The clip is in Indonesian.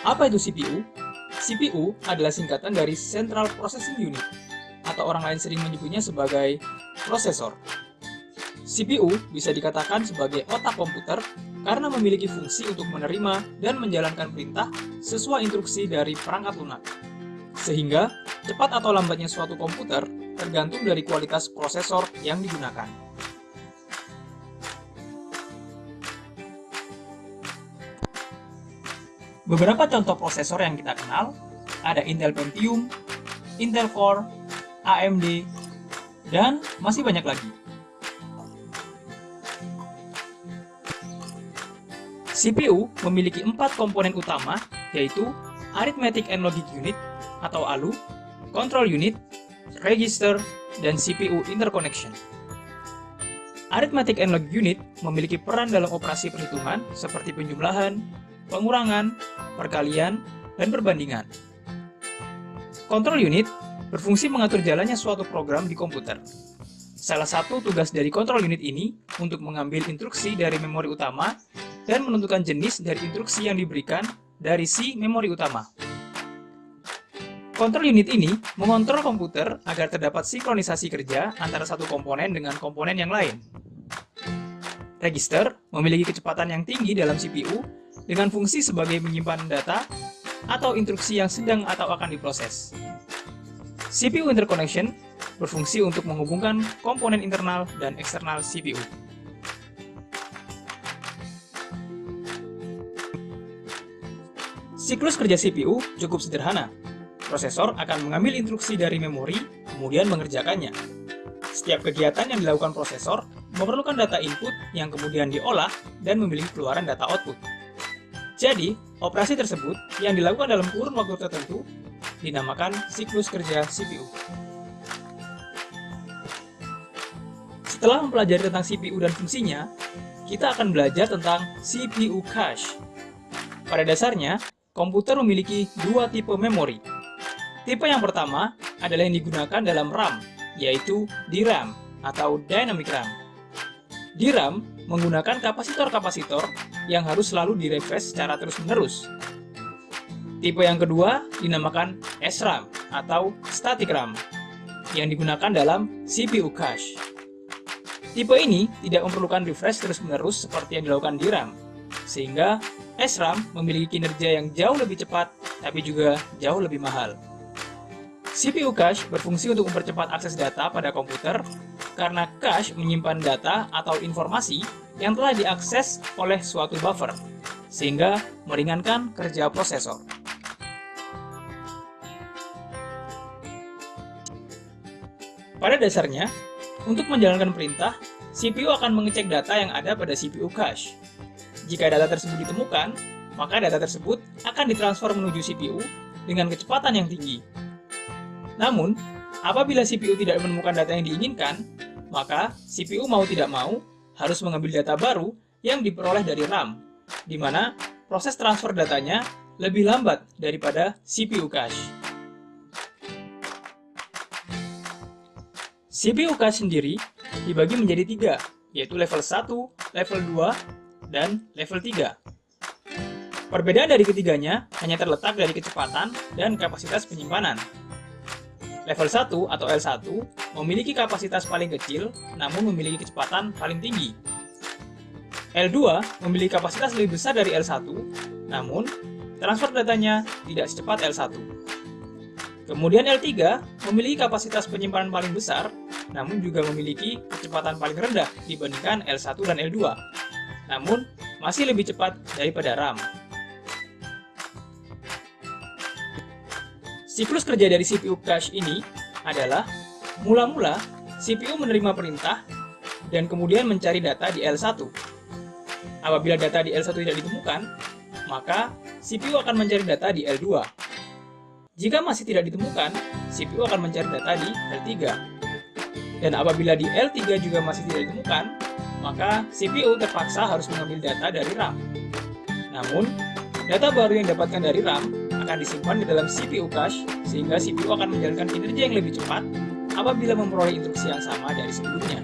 Apa itu CPU? CPU adalah singkatan dari Central Processing Unit, atau orang lain sering menyebutnya sebagai prosesor. CPU bisa dikatakan sebagai otak komputer karena memiliki fungsi untuk menerima dan menjalankan perintah sesuai instruksi dari perangkat lunak. Sehingga, cepat atau lambatnya suatu komputer tergantung dari kualitas prosesor yang digunakan. Beberapa contoh prosesor yang kita kenal ada Intel Pentium, Intel Core, AMD, dan masih banyak lagi. CPU memiliki empat komponen utama, yaitu Arithmetic and Logic Unit atau ALU, Control Unit, Register, dan CPU Interconnection. Arithmetic and Logic Unit memiliki peran dalam operasi perhitungan seperti penjumlahan, pengurangan, perkalian, dan perbandingan. Control unit berfungsi mengatur jalannya suatu program di komputer. Salah satu tugas dari control unit ini untuk mengambil instruksi dari memori utama dan menentukan jenis dari instruksi yang diberikan dari si memori utama. Control unit ini mengontrol komputer agar terdapat sinkronisasi kerja antara satu komponen dengan komponen yang lain. Register memiliki kecepatan yang tinggi dalam CPU dengan fungsi sebagai menyimpan data atau instruksi yang sedang atau akan diproses. CPU interconnection berfungsi untuk menghubungkan komponen internal dan eksternal CPU. Siklus kerja CPU cukup sederhana. Prosesor akan mengambil instruksi dari memori, kemudian mengerjakannya. Setiap kegiatan yang dilakukan prosesor memerlukan data input yang kemudian diolah dan memiliki keluaran data output. Jadi, operasi tersebut yang dilakukan dalam kurun waktu tertentu dinamakan siklus kerja CPU. Setelah mempelajari tentang CPU dan fungsinya, kita akan belajar tentang CPU cache. Pada dasarnya, komputer memiliki dua tipe memori. Tipe yang pertama adalah yang digunakan dalam RAM, yaitu DRAM atau Dynamic RAM. DRAM menggunakan kapasitor-kapasitor yang harus selalu direfresh secara terus-menerus. Tipe yang kedua dinamakan SRAM atau Static RAM yang digunakan dalam CPU cache. Tipe ini tidak memerlukan refresh terus-menerus seperti yang dilakukan di RAM, sehingga SRAM memiliki kinerja yang jauh lebih cepat tapi juga jauh lebih mahal. CPU cache berfungsi untuk mempercepat akses data pada komputer karena cache menyimpan data atau informasi yang telah diakses oleh suatu buffer, sehingga meringankan kerja prosesor. Pada dasarnya, untuk menjalankan perintah, CPU akan mengecek data yang ada pada CPU cache. Jika data tersebut ditemukan, maka data tersebut akan ditransfer menuju CPU dengan kecepatan yang tinggi. Namun, apabila CPU tidak menemukan data yang diinginkan, maka CPU mau tidak mau harus mengambil data baru yang diperoleh dari RAM, di mana proses transfer datanya lebih lambat daripada CPU cache. CPU cache sendiri dibagi menjadi tiga, yaitu level 1, level 2, dan level 3. Perbedaan dari ketiganya hanya terletak dari kecepatan dan kapasitas penyimpanan. Level 1 atau L1 memiliki kapasitas paling kecil namun memiliki kecepatan paling tinggi. L2 memiliki kapasitas lebih besar dari L1 namun transfer datanya tidak secepat L1. Kemudian L3 memiliki kapasitas penyimpanan paling besar namun juga memiliki kecepatan paling rendah dibandingkan L1 dan L2 namun masih lebih cepat daripada RAM. Siklus kerja dari CPU cache ini adalah mula-mula CPU menerima perintah dan kemudian mencari data di L1. Apabila data di L1 tidak ditemukan, maka CPU akan mencari data di L2. Jika masih tidak ditemukan, CPU akan mencari data di L3. Dan apabila di L3 juga masih tidak ditemukan, maka CPU terpaksa harus mengambil data dari RAM. Namun, data baru yang didapatkan dari RAM akan disimpan di dalam CPU cache, sehingga CPU akan menjalankan kinerja yang lebih cepat apabila memperoleh instruksi yang sama dari sebelumnya.